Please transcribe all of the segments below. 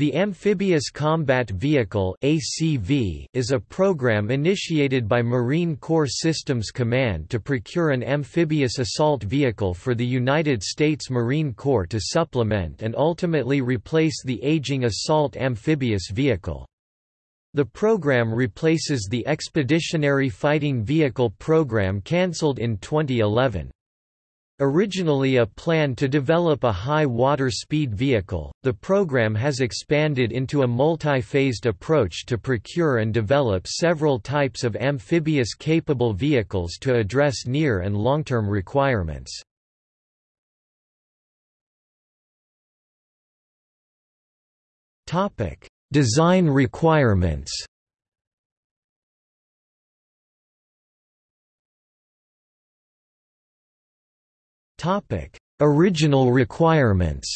The Amphibious Combat Vehicle (ACV) is a program initiated by Marine Corps Systems Command to procure an amphibious assault vehicle for the United States Marine Corps to supplement and ultimately replace the aging assault amphibious vehicle. The program replaces the Expeditionary Fighting Vehicle program cancelled in 2011. Originally a plan to develop a high water speed vehicle, the program has expanded into a multi-phased approach to procure and develop several types of amphibious capable vehicles to address near and long-term requirements. Design requirements Topic: Original requirements.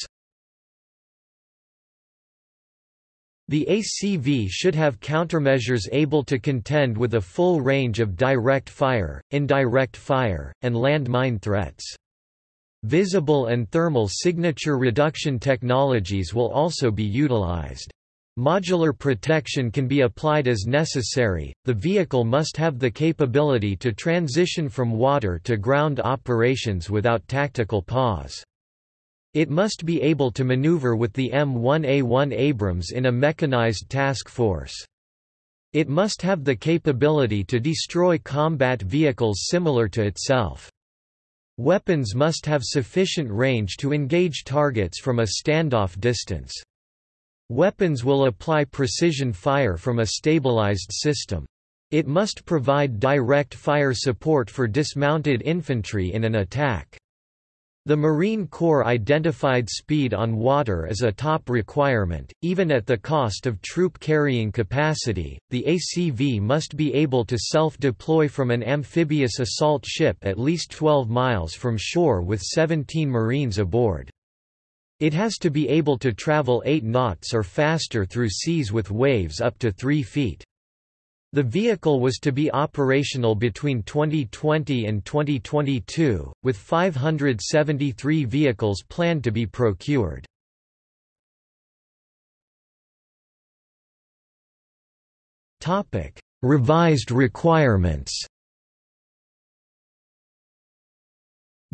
The ACV should have countermeasures able to contend with a full range of direct fire, indirect fire, and landmine threats. Visible and thermal signature reduction technologies will also be utilized. Modular protection can be applied as necessary. The vehicle must have the capability to transition from water to ground operations without tactical pause. It must be able to maneuver with the M1A1 Abrams in a mechanized task force. It must have the capability to destroy combat vehicles similar to itself. Weapons must have sufficient range to engage targets from a standoff distance. Weapons will apply precision fire from a stabilized system. It must provide direct fire support for dismounted infantry in an attack. The Marine Corps identified speed on water as a top requirement, even at the cost of troop carrying capacity. The ACV must be able to self deploy from an amphibious assault ship at least 12 miles from shore with 17 Marines aboard. It has to be able to travel 8 knots or faster through seas with waves up to 3 feet. The vehicle was to be operational between 2020 and 2022, with 573 vehicles planned to be procured. Revised requirements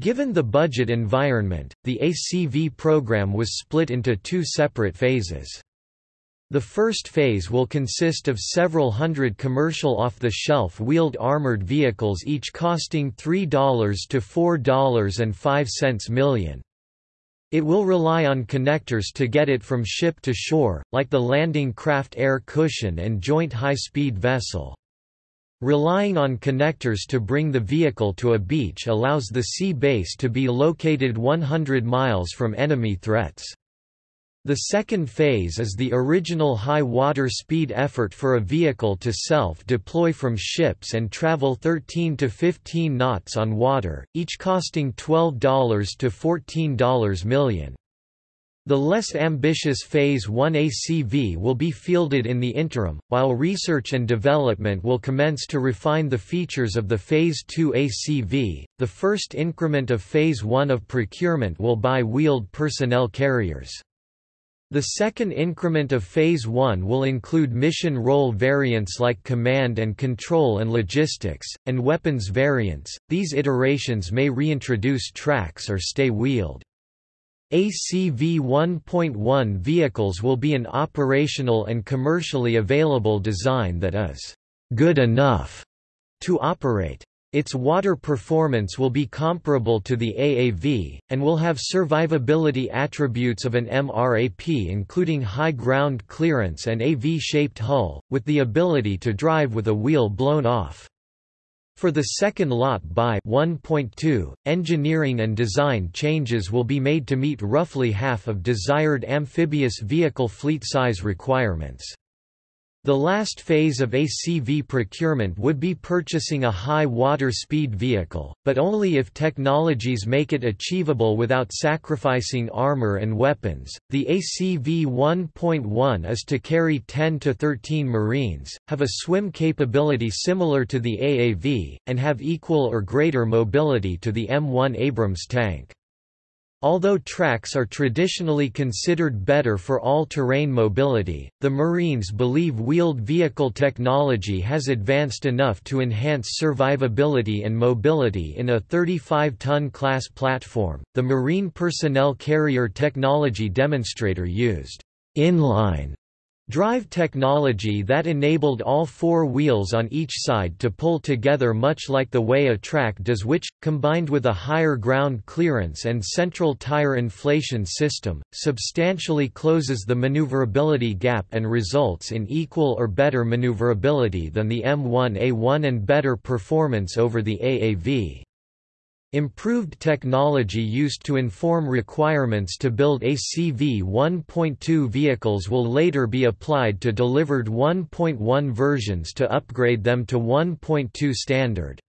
Given the budget environment, the ACV program was split into two separate phases. The first phase will consist of several hundred commercial off-the-shelf wheeled armored vehicles each costing $3 to $4.05 million. It will rely on connectors to get it from ship to shore, like the landing craft air cushion and joint high-speed vessel. Relying on connectors to bring the vehicle to a beach allows the sea base to be located 100 miles from enemy threats. The second phase is the original high water speed effort for a vehicle to self-deploy from ships and travel 13 to 15 knots on water, each costing $12 to $14 million. The less ambitious Phase 1 ACV will be fielded in the interim, while research and development will commence to refine the features of the Phase 2 ACV. The first increment of Phase 1 of procurement will buy wheeled personnel carriers. The second increment of Phase 1 will include mission role variants like command and control and logistics, and weapons variants. These iterations may reintroduce tracks or stay wheeled. ACV 1.1 vehicles will be an operational and commercially available design that is good enough to operate. Its water performance will be comparable to the AAV, and will have survivability attributes of an MRAP including high ground clearance and a V-shaped hull, with the ability to drive with a wheel blown off. For the second lot by 1.2, engineering and design changes will be made to meet roughly half of desired amphibious vehicle fleet size requirements. The last phase of ACV procurement would be purchasing a high water speed vehicle, but only if technologies make it achievable without sacrificing armor and weapons. The ACV 1.1 is to carry 10 to 13 Marines, have a swim capability similar to the AAV, and have equal or greater mobility to the M1 Abrams tank. Although tracks are traditionally considered better for all-terrain mobility, the Marines believe wheeled vehicle technology has advanced enough to enhance survivability and mobility in a 35-ton class platform. The Marine Personnel Carrier Technology Demonstrator used inline Drive technology that enabled all four wheels on each side to pull together much like the way a track does which, combined with a higher ground clearance and central tire inflation system, substantially closes the maneuverability gap and results in equal or better maneuverability than the M1A1 and better performance over the AAV. Improved technology used to inform requirements to build ACV 1.2 vehicles will later be applied to delivered 1.1 versions to upgrade them to 1.2 standard.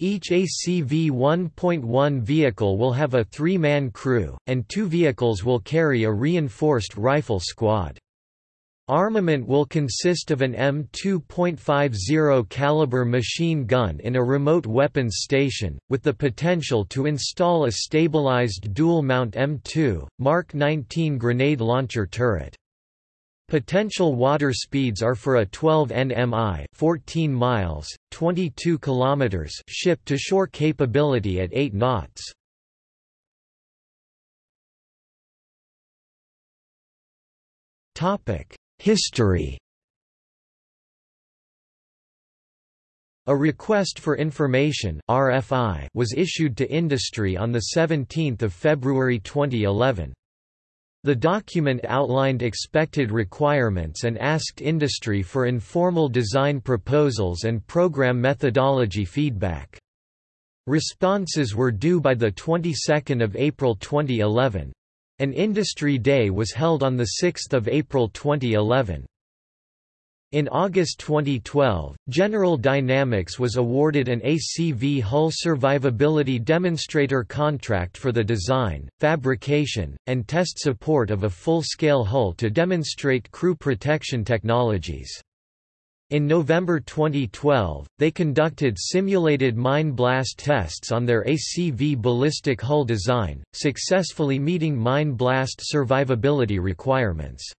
Each ACV 1.1 vehicle will have a three-man crew, and two vehicles will carry a reinforced rifle squad. Armament will consist of an M2.50 caliber machine gun in a remote weapons station, with the potential to install a stabilized dual-mount M2, Mark 19 grenade launcher turret. Potential water speeds are for a 12 nmi 14 miles, 22 kilometers ship-to-shore capability at 8 knots. Topic History A Request for Information RFI was issued to industry on 17 February 2011. The document outlined expected requirements and asked industry for informal design proposals and program methodology feedback. Responses were due by the 22nd of April 2011. An industry day was held on 6 April 2011. In August 2012, General Dynamics was awarded an ACV hull survivability demonstrator contract for the design, fabrication, and test support of a full-scale hull to demonstrate crew protection technologies. In November 2012, they conducted simulated mine blast tests on their ACV ballistic hull design, successfully meeting mine blast survivability requirements.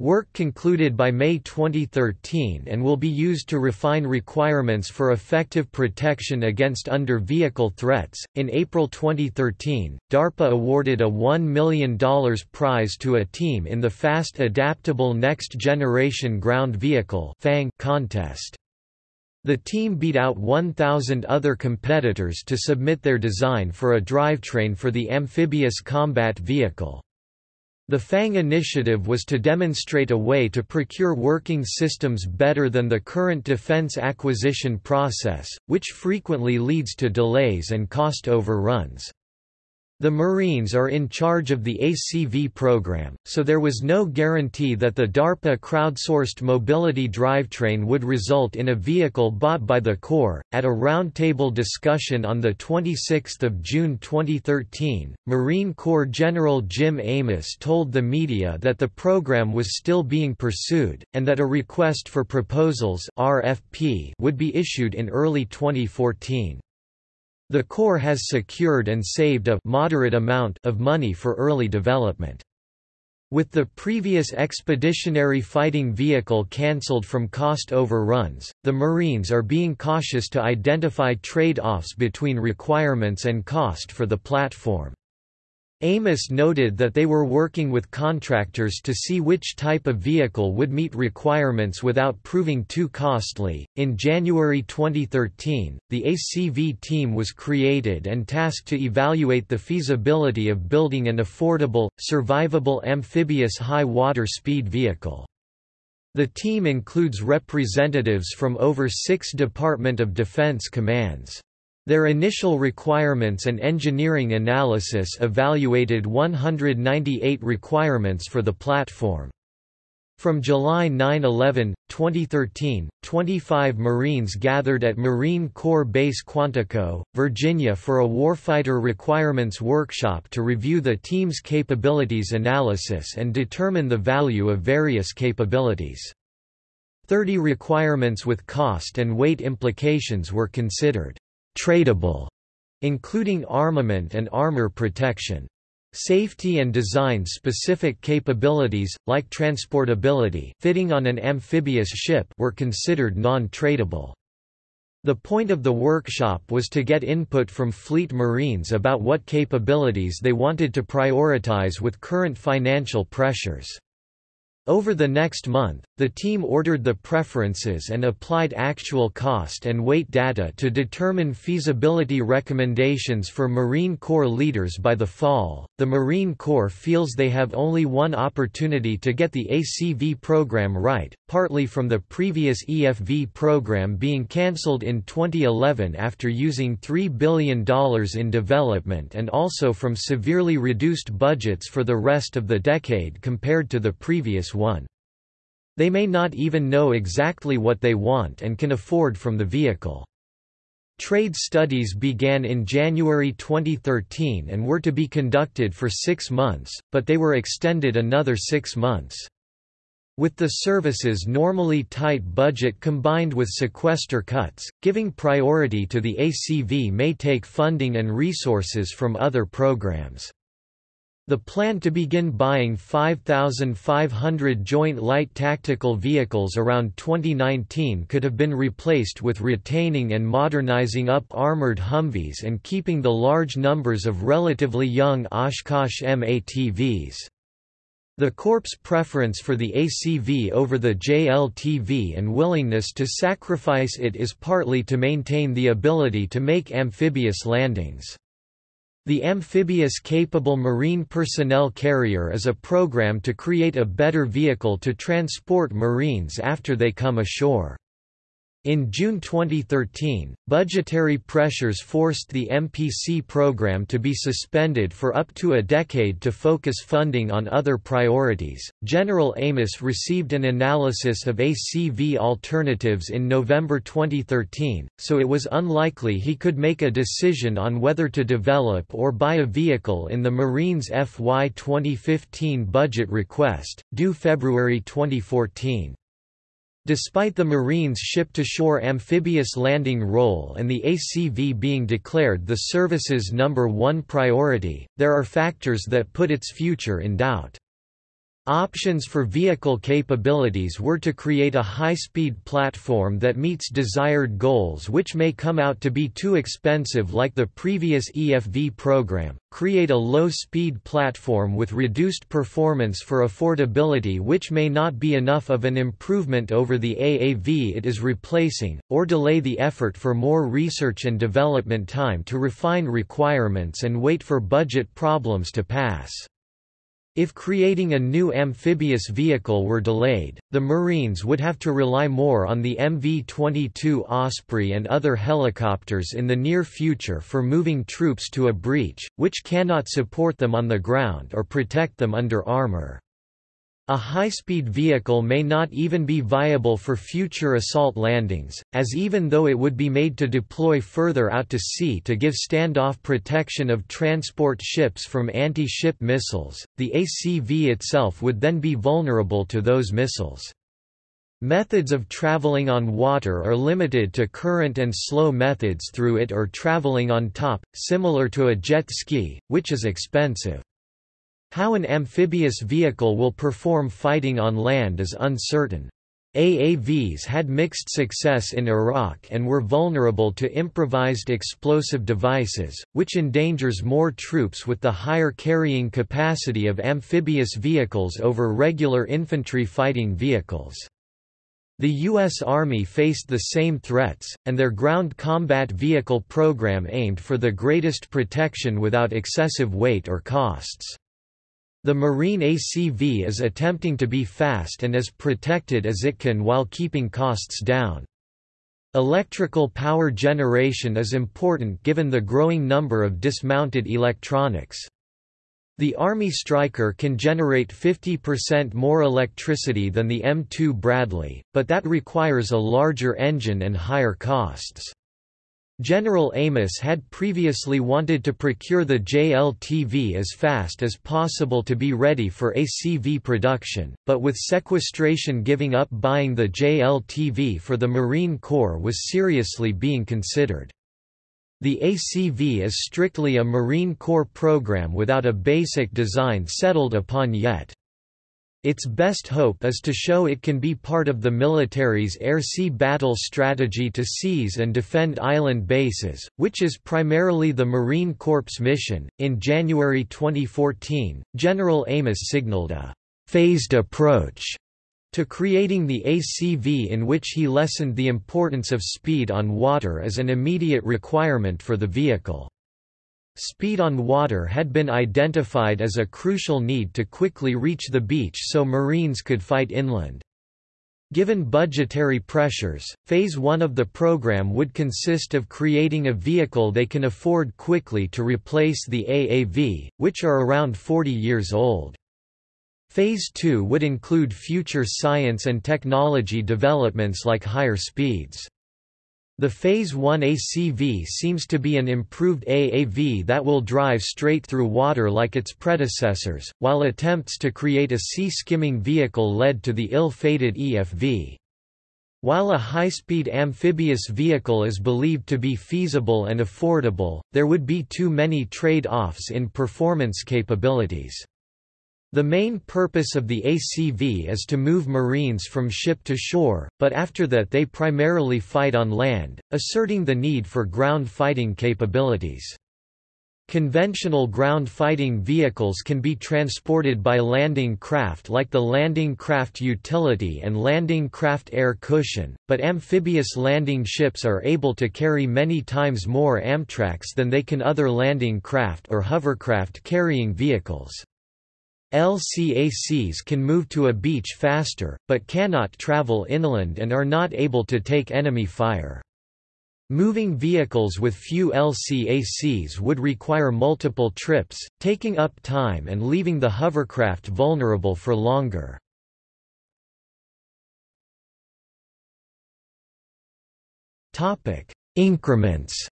Work concluded by May 2013 and will be used to refine requirements for effective protection against under-vehicle threats. In April 2013, DARPA awarded a $1 million prize to a team in the Fast Adaptable Next Generation Ground Vehicle contest. The team beat out 1,000 other competitors to submit their design for a drivetrain for the amphibious combat vehicle. The FANG initiative was to demonstrate a way to procure working systems better than the current defense acquisition process, which frequently leads to delays and cost overruns. The Marines are in charge of the ACV program, so there was no guarantee that the DARPA crowdsourced mobility drivetrain would result in a vehicle bought by the Corps. At a roundtable discussion on 26 June 2013, Marine Corps General Jim Amos told the media that the program was still being pursued, and that a request for proposals RFP would be issued in early 2014. The Corps has secured and saved a moderate amount of money for early development. With the previous expeditionary fighting vehicle cancelled from cost overruns, the Marines are being cautious to identify trade-offs between requirements and cost for the platform. Amos noted that they were working with contractors to see which type of vehicle would meet requirements without proving too costly. In January 2013, the ACV team was created and tasked to evaluate the feasibility of building an affordable, survivable amphibious high water speed vehicle. The team includes representatives from over six Department of Defense commands. Their initial requirements and engineering analysis evaluated 198 requirements for the platform. From July 9–11, 2013, 25 Marines gathered at Marine Corps Base Quantico, Virginia for a warfighter requirements workshop to review the team's capabilities analysis and determine the value of various capabilities. 30 requirements with cost and weight implications were considered tradable including armament and armor protection. Safety and design-specific capabilities, like transportability fitting on an amphibious ship were considered non-tradable. The point of the workshop was to get input from fleet marines about what capabilities they wanted to prioritize with current financial pressures. Over the next month, the team ordered the preferences and applied actual cost and weight data to determine feasibility recommendations for Marine Corps leaders by the fall. The Marine Corps feels they have only one opportunity to get the ACV program right, partly from the previous EFV program being cancelled in 2011 after using $3 billion in development and also from severely reduced budgets for the rest of the decade compared to the previous one. They may not even know exactly what they want and can afford from the vehicle. Trade studies began in January 2013 and were to be conducted for six months, but they were extended another six months. With the service's normally tight budget combined with sequester cuts, giving priority to the ACV may take funding and resources from other programs. The plan to begin buying 5,500 Joint Light Tactical Vehicles around 2019 could have been replaced with retaining and modernizing up armored Humvees and keeping the large numbers of relatively young Oshkosh M-ATVs. The Corps' preference for the ACV over the JLTV and willingness to sacrifice it is partly to maintain the ability to make amphibious landings. The Amphibious Capable Marine Personnel Carrier is a program to create a better vehicle to transport Marines after they come ashore. In June 2013, budgetary pressures forced the MPC program to be suspended for up to a decade to focus funding on other priorities. General Amos received an analysis of ACV alternatives in November 2013, so it was unlikely he could make a decision on whether to develop or buy a vehicle in the Marines FY 2015 budget request, due February 2014. Despite the Marines' ship-to-shore amphibious landing role and the ACV being declared the service's number one priority, there are factors that put its future in doubt. Options for vehicle capabilities were to create a high-speed platform that meets desired goals which may come out to be too expensive like the previous EFV program, create a low-speed platform with reduced performance for affordability which may not be enough of an improvement over the AAV it is replacing, or delay the effort for more research and development time to refine requirements and wait for budget problems to pass. If creating a new amphibious vehicle were delayed, the Marines would have to rely more on the MV-22 Osprey and other helicopters in the near future for moving troops to a breach, which cannot support them on the ground or protect them under armor. A high-speed vehicle may not even be viable for future assault landings, as even though it would be made to deploy further out to sea to give standoff protection of transport ships from anti-ship missiles, the ACV itself would then be vulnerable to those missiles. Methods of traveling on water are limited to current and slow methods through it or traveling on top, similar to a jet ski, which is expensive. How an amphibious vehicle will perform fighting on land is uncertain. AAVs had mixed success in Iraq and were vulnerable to improvised explosive devices, which endangers more troops with the higher carrying capacity of amphibious vehicles over regular infantry fighting vehicles. The U.S. Army faced the same threats, and their ground combat vehicle program aimed for the greatest protection without excessive weight or costs. The Marine ACV is attempting to be fast and as protected as it can while keeping costs down. Electrical power generation is important given the growing number of dismounted electronics. The Army Stryker can generate 50% more electricity than the M2 Bradley, but that requires a larger engine and higher costs. General Amos had previously wanted to procure the JLTV as fast as possible to be ready for ACV production, but with sequestration giving up buying the JLTV for the Marine Corps was seriously being considered. The ACV is strictly a Marine Corps program without a basic design settled upon yet. Its best hope is to show it can be part of the military's air-sea battle strategy to seize and defend island bases, which is primarily the Marine Corps mission. In January 2014, General Amos signaled a phased approach to creating the ACV in which he lessened the importance of speed on water as an immediate requirement for the vehicle. Speed on water had been identified as a crucial need to quickly reach the beach so Marines could fight inland. Given budgetary pressures, Phase 1 of the program would consist of creating a vehicle they can afford quickly to replace the AAV, which are around 40 years old. Phase 2 would include future science and technology developments like higher speeds. The Phase 1 ACV seems to be an improved AAV that will drive straight through water like its predecessors, while attempts to create a sea-skimming vehicle led to the ill-fated EFV. While a high-speed amphibious vehicle is believed to be feasible and affordable, there would be too many trade-offs in performance capabilities. The main purpose of the ACV is to move Marines from ship to shore, but after that they primarily fight on land, asserting the need for ground fighting capabilities. Conventional ground fighting vehicles can be transported by landing craft like the Landing Craft Utility and Landing Craft Air Cushion, but amphibious landing ships are able to carry many times more Amtracs than they can other landing craft or hovercraft carrying vehicles. LCACs can move to a beach faster, but cannot travel inland and are not able to take enemy fire. Moving vehicles with few LCACs would require multiple trips, taking up time and leaving the hovercraft vulnerable for longer. Increments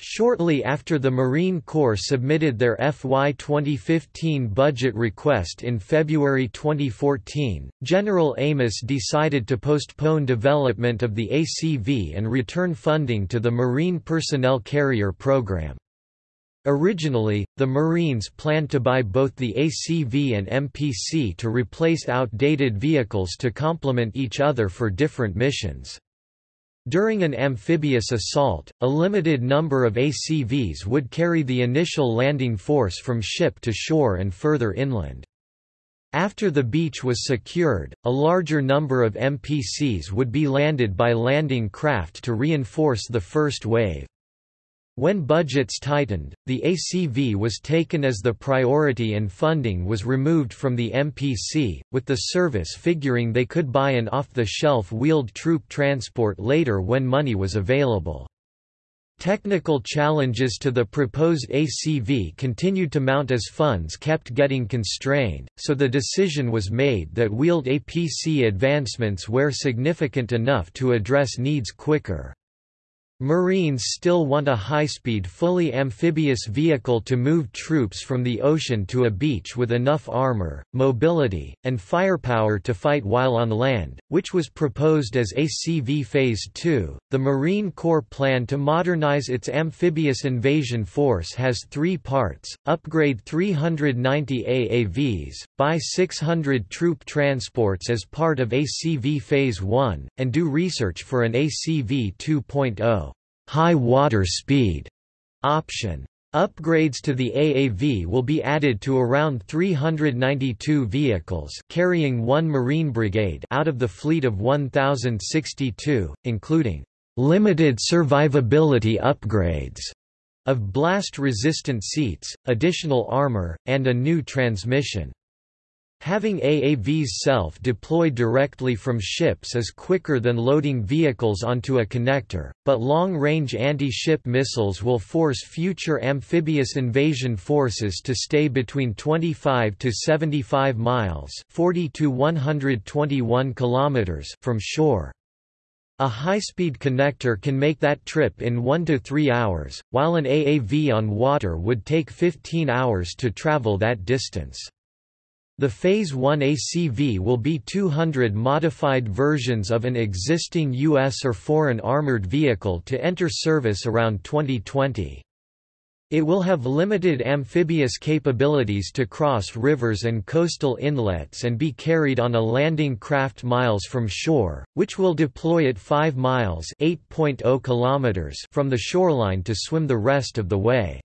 Shortly after the Marine Corps submitted their FY 2015 budget request in February 2014, General Amos decided to postpone development of the ACV and return funding to the Marine Personnel Carrier Program. Originally, the Marines planned to buy both the ACV and MPC to replace outdated vehicles to complement each other for different missions. During an amphibious assault, a limited number of ACVs would carry the initial landing force from ship to shore and further inland. After the beach was secured, a larger number of MPCs would be landed by landing craft to reinforce the first wave. When budgets tightened, the ACV was taken as the priority and funding was removed from the MPC, with the service figuring they could buy an off-the-shelf wheeled troop transport later when money was available. Technical challenges to the proposed ACV continued to mount as funds kept getting constrained, so the decision was made that wheeled APC advancements were significant enough to address needs quicker. Marines still want a high-speed fully amphibious vehicle to move troops from the ocean to a beach with enough armor, mobility, and firepower to fight while on land, which was proposed as ACV Phase 2. The Marine Corps plan to modernize its amphibious invasion force has three parts, upgrade 390 AAVs, buy 600 troop transports as part of ACV Phase 1, and do research for an ACV 2.0 high water speed option. Upgrades to the AAV will be added to around 392 vehicles carrying one Marine Brigade out of the fleet of 1,062, including limited survivability upgrades of blast-resistant seats, additional armor, and a new transmission. Having AAVs self-deploy directly from ships is quicker than loading vehicles onto a connector, but long-range anti-ship missiles will force future amphibious invasion forces to stay between 25 to 75 miles 40 to 121 kilometers from shore. A high-speed connector can make that trip in 1 to 3 hours, while an AAV on water would take 15 hours to travel that distance. The Phase 1 ACV will be 200 modified versions of an existing U.S. or foreign armored vehicle to enter service around 2020. It will have limited amphibious capabilities to cross rivers and coastal inlets and be carried on a landing craft miles from shore, which will deploy at 5 miles oh kilometers from the shoreline to swim the rest of the way.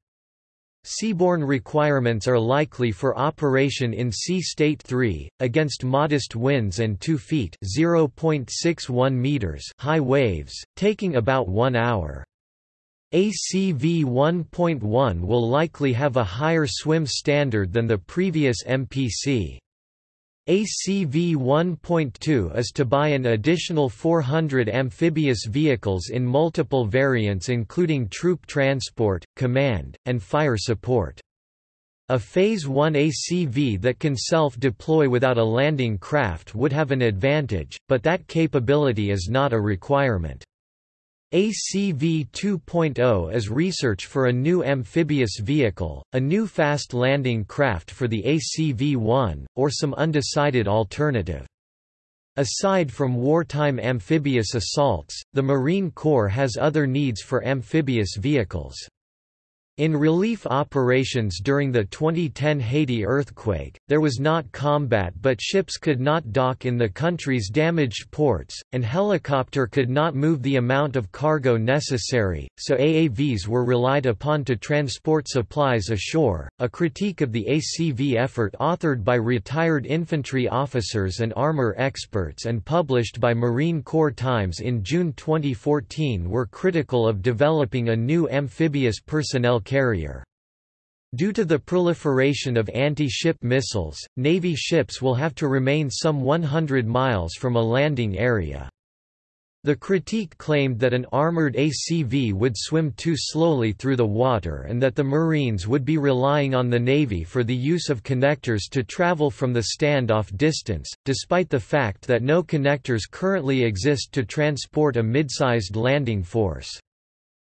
Seaborne requirements are likely for operation in Sea State 3, against modest winds and 2 feet meters high waves, taking about one hour. ACV 1.1 will likely have a higher swim standard than the previous MPC. ACV 1.2 is to buy an additional 400 amphibious vehicles in multiple variants including troop transport, command, and fire support. A Phase 1 ACV that can self-deploy without a landing craft would have an advantage, but that capability is not a requirement. ACV 2.0 is research for a new amphibious vehicle, a new fast landing craft for the ACV-1, or some undecided alternative. Aside from wartime amphibious assaults, the Marine Corps has other needs for amphibious vehicles. In relief operations during the 2010 Haiti earthquake, there was not combat but ships could not dock in the country's damaged ports, and helicopter could not move the amount of cargo necessary, so AAVs were relied upon to transport supplies ashore. A critique of the ACV effort authored by retired infantry officers and armor experts and published by Marine Corps Times in June 2014 were critical of developing a new amphibious personnel carrier. Due to the proliferation of anti-ship missiles, Navy ships will have to remain some 100 miles from a landing area. The critique claimed that an armored ACV would swim too slowly through the water and that the Marines would be relying on the Navy for the use of connectors to travel from the standoff distance, despite the fact that no connectors currently exist to transport a mid-sized landing force.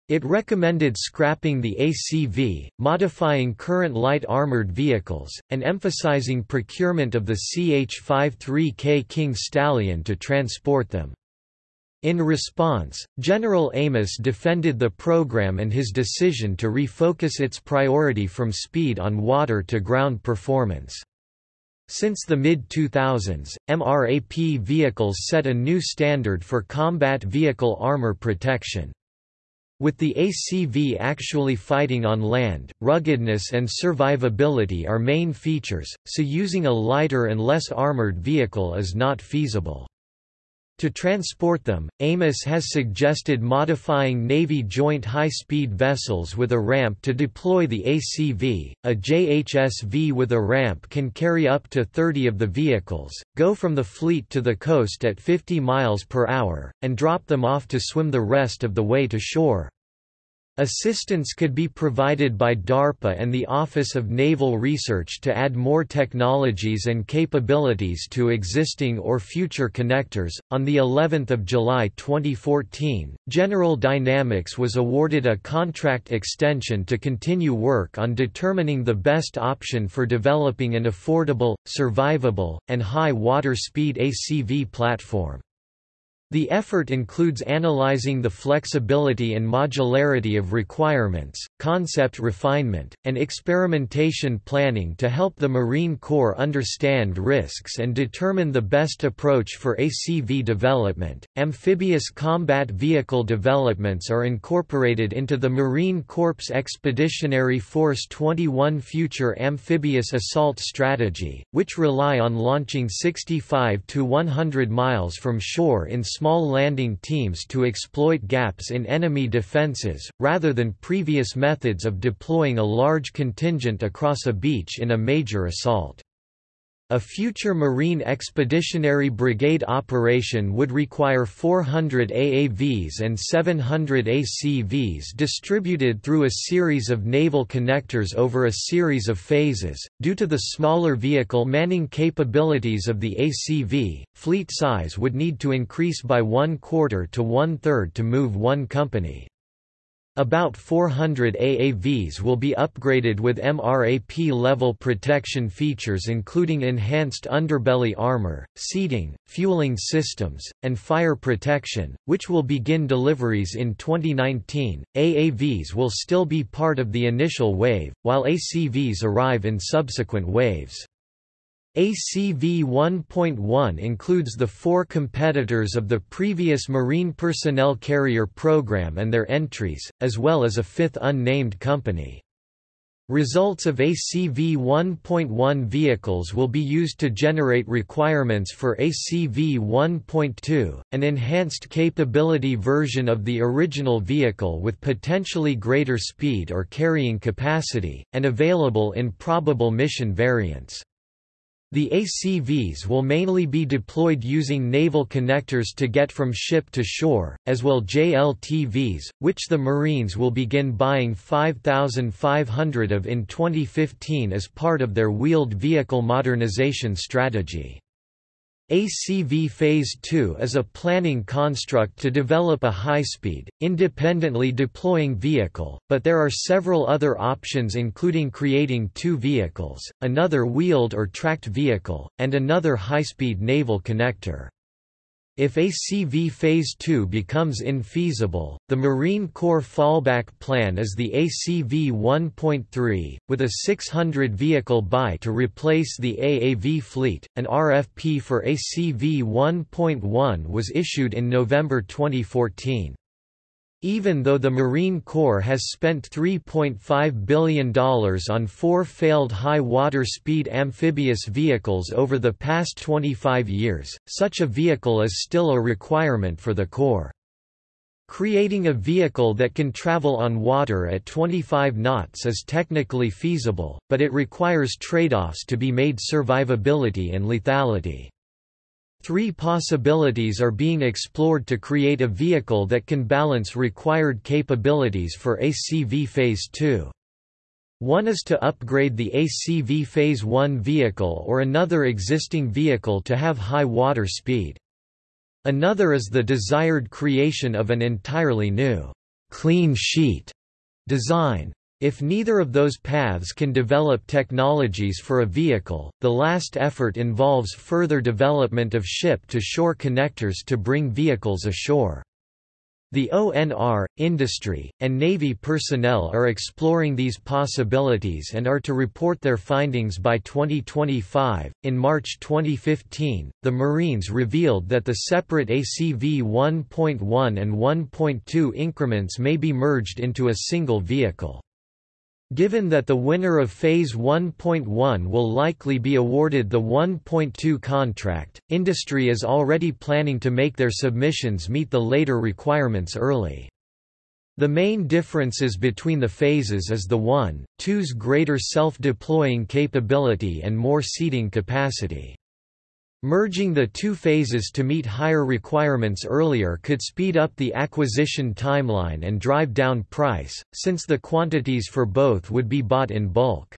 It recommended scrapping the ACV, modifying current light armored vehicles, and emphasizing procurement of the CH-53K King Stallion to transport them. In response, General Amos defended the program and his decision to refocus its priority from speed on water to ground performance. Since the mid-2000s, MRAP vehicles set a new standard for combat vehicle armor protection. With the ACV actually fighting on land, ruggedness and survivability are main features, so using a lighter and less armored vehicle is not feasible. To transport them, Amos has suggested modifying Navy joint high-speed vessels with a ramp to deploy the ACV. A JHSV with a ramp can carry up to 30 of the vehicles, go from the fleet to the coast at 50 miles per hour, and drop them off to swim the rest of the way to shore. Assistance could be provided by DARPA and the Office of Naval Research to add more technologies and capabilities to existing or future connectors. On the 11th of July 2014, General Dynamics was awarded a contract extension to continue work on determining the best option for developing an affordable, survivable, and high water speed ACV platform. The effort includes analyzing the flexibility and modularity of requirements, concept refinement, and experimentation planning to help the Marine Corps understand risks and determine the best approach for ACV development. Amphibious combat vehicle developments are incorporated into the Marine Corps Expeditionary Force 21 Future Amphibious Assault Strategy, which rely on launching 65 to 100 miles from shore in small landing teams to exploit gaps in enemy defenses, rather than previous methods of deploying a large contingent across a beach in a major assault. A future Marine Expeditionary Brigade operation would require 400 AAVs and 700 ACVs distributed through a series of naval connectors over a series of phases. Due to the smaller vehicle manning capabilities of the ACV, fleet size would need to increase by one quarter to one third to move one company. About 400 AAVs will be upgraded with MRAP-level protection features including enhanced underbelly armor, seating, fueling systems, and fire protection, which will begin deliveries in 2019. AAVs will still be part of the initial wave, while ACVs arrive in subsequent waves. ACV 1.1 includes the four competitors of the previous Marine Personnel Carrier Program and their entries, as well as a fifth unnamed company. Results of ACV 1.1 vehicles will be used to generate requirements for ACV 1.2, an enhanced capability version of the original vehicle with potentially greater speed or carrying capacity, and available in probable mission variants. The ACVs will mainly be deployed using naval connectors to get from ship to shore, as well JLTVs, which the Marines will begin buying 5,500 of in 2015 as part of their wheeled vehicle modernization strategy. ACV Phase 2 is a planning construct to develop a high-speed, independently deploying vehicle, but there are several other options including creating two vehicles, another wheeled or tracked vehicle, and another high-speed naval connector. If ACV Phase 2 becomes infeasible, the Marine Corps fallback plan is the ACV 1.3, with a 600 vehicle buy to replace the AAV fleet. An RFP for ACV 1.1 was issued in November 2014. Even though the Marine Corps has spent $3.5 billion on four failed high-water speed amphibious vehicles over the past 25 years, such a vehicle is still a requirement for the Corps. Creating a vehicle that can travel on water at 25 knots is technically feasible, but it requires trade-offs to be made survivability and lethality. Three possibilities are being explored to create a vehicle that can balance required capabilities for ACV Phase 2. One is to upgrade the ACV Phase 1 vehicle or another existing vehicle to have high water speed. Another is the desired creation of an entirely new, clean sheet design. If neither of those paths can develop technologies for a vehicle, the last effort involves further development of ship-to-shore connectors to bring vehicles ashore. The ONR, industry, and Navy personnel are exploring these possibilities and are to report their findings by 2025. In March 2015, the Marines revealed that the separate ACV 1.1 and 1.2 increments may be merged into a single vehicle. Given that the winner of Phase 1.1 will likely be awarded the 1.2 contract, industry is already planning to make their submissions meet the later requirements early. The main differences between the phases is the 1.2's greater self-deploying capability and more seating capacity. Merging the two phases to meet higher requirements earlier could speed up the acquisition timeline and drive down price, since the quantities for both would be bought in bulk.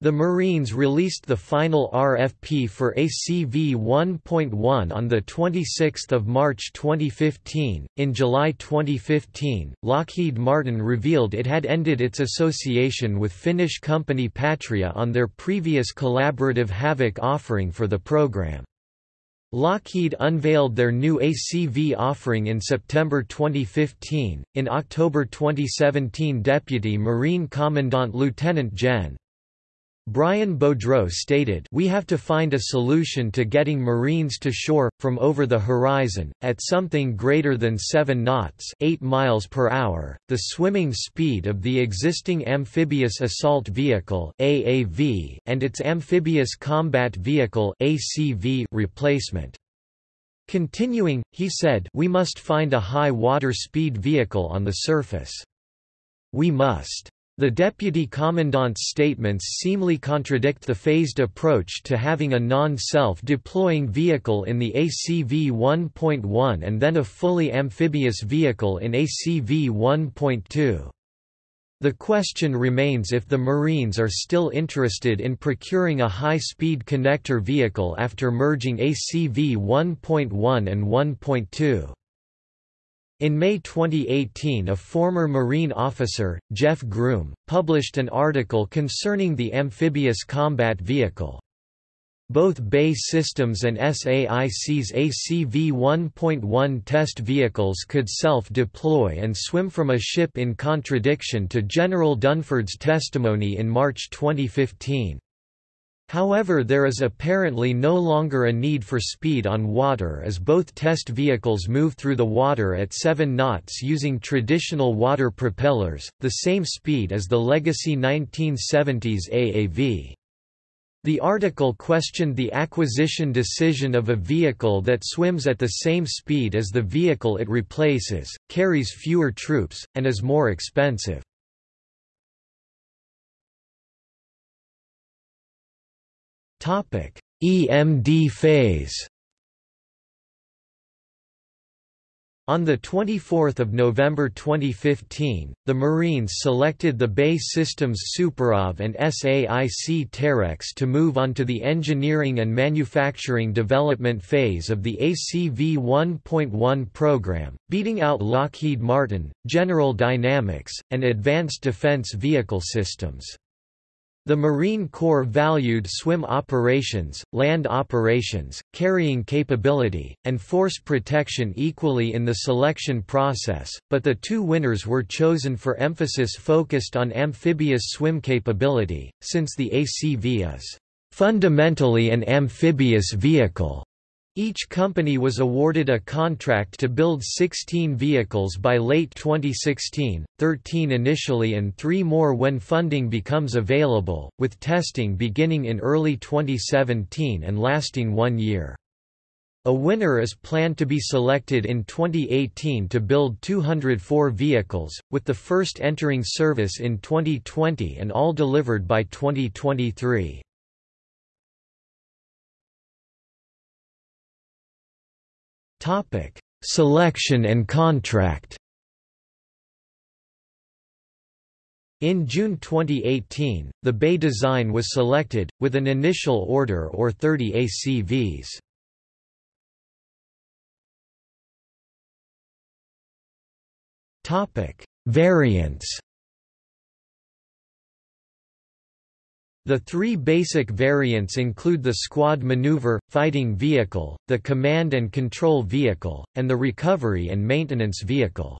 The Marines released the final RFP for ACV 1.1 on 26 March 2015. In July 2015, Lockheed Martin revealed it had ended its association with Finnish company Patria on their previous collaborative Havoc offering for the program. Lockheed unveiled their new ACV offering in September 2015. In October 2017, Deputy Marine Commandant Lieutenant Gen. Brian Beaudreault stated We have to find a solution to getting Marines to shore, from over the horizon, at something greater than 7 knots 8 miles per hour, the swimming speed of the existing Amphibious Assault Vehicle AAV and its Amphibious Combat Vehicle ACV replacement. Continuing, he said we must find a high water speed vehicle on the surface. We must the deputy commandant's statements seemly contradict the phased approach to having a non-self-deploying vehicle in the ACV 1.1 and then a fully amphibious vehicle in ACV 1.2. The question remains if the Marines are still interested in procuring a high-speed connector vehicle after merging ACV 1.1 and 1.2. In May 2018 a former Marine officer, Jeff Groom, published an article concerning the amphibious combat vehicle. Both BAE Systems and SAIC's ACV 1.1 test vehicles could self-deploy and swim from a ship in contradiction to General Dunford's testimony in March 2015. However there is apparently no longer a need for speed on water as both test vehicles move through the water at 7 knots using traditional water propellers, the same speed as the legacy 1970s AAV. The article questioned the acquisition decision of a vehicle that swims at the same speed as the vehicle it replaces, carries fewer troops, and is more expensive. EMD phase On 24 November 2015, the Marines selected the BAE Systems SuperAV and SAIC Terrex to move on to the engineering and manufacturing development phase of the ACV 1.1 program, beating out Lockheed Martin, General Dynamics, and Advanced Defense Vehicle Systems. The Marine Corps valued swim operations, land operations, carrying capability, and force protection equally in the selection process, but the two winners were chosen for emphasis focused on amphibious swim capability, since the ACV is fundamentally an amphibious vehicle. Each company was awarded a contract to build 16 vehicles by late 2016, 13 initially and three more when funding becomes available, with testing beginning in early 2017 and lasting one year. A winner is planned to be selected in 2018 to build 204 vehicles, with the first entering service in 2020 and all delivered by 2023. Topic: Selection and contract. In June 2018, the BAE design was selected, with an initial order or 30 ACVs. Topic: Variants The three basic variants include the Squad Maneuver, Fighting Vehicle, the Command and Control Vehicle, and the Recovery and Maintenance Vehicle.